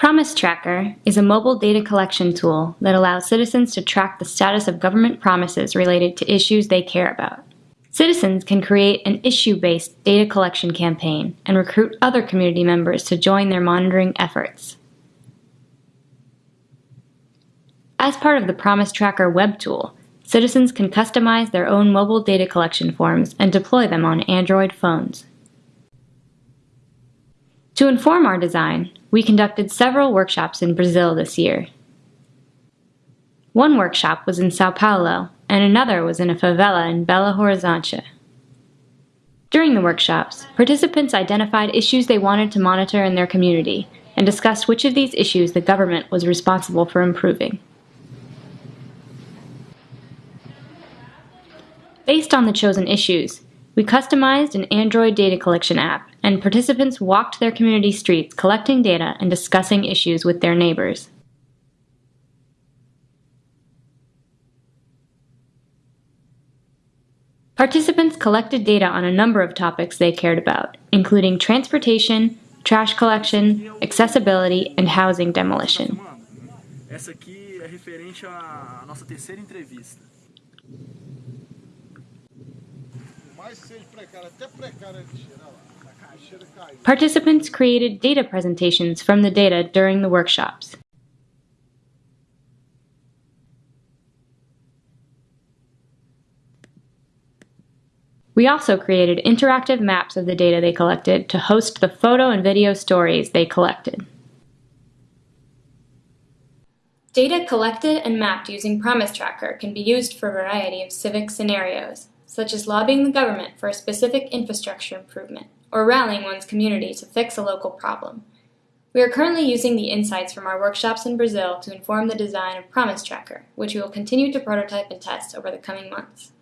Promise Tracker is a mobile data collection tool that allows citizens to track the status of government promises related to issues they care about. Citizens can create an issue-based data collection campaign and recruit other community members to join their monitoring efforts. As part of the Promise Tracker web tool, citizens can customize their own mobile data collection forms and deploy them on Android phones. To inform our design, we conducted several workshops in Brazil this year. One workshop was in Sao Paulo, and another was in a favela in Belo Horizonte. During the workshops, participants identified issues they wanted to monitor in their community and discussed which of these issues the government was responsible for improving. Based on the chosen issues, we customized an Android data collection app, and participants walked their community streets collecting data and discussing issues with their neighbors. Participants collected data on a number of topics they cared about, including transportation, trash collection, accessibility, and housing demolition. Participants created data presentations from the data during the workshops. We also created interactive maps of the data they collected to host the photo and video stories they collected. Data collected and mapped using Promise Tracker can be used for a variety of civic scenarios such as lobbying the government for a specific infrastructure improvement, or rallying one's community to fix a local problem. We are currently using the insights from our workshops in Brazil to inform the design of Promise Tracker, which we will continue to prototype and test over the coming months.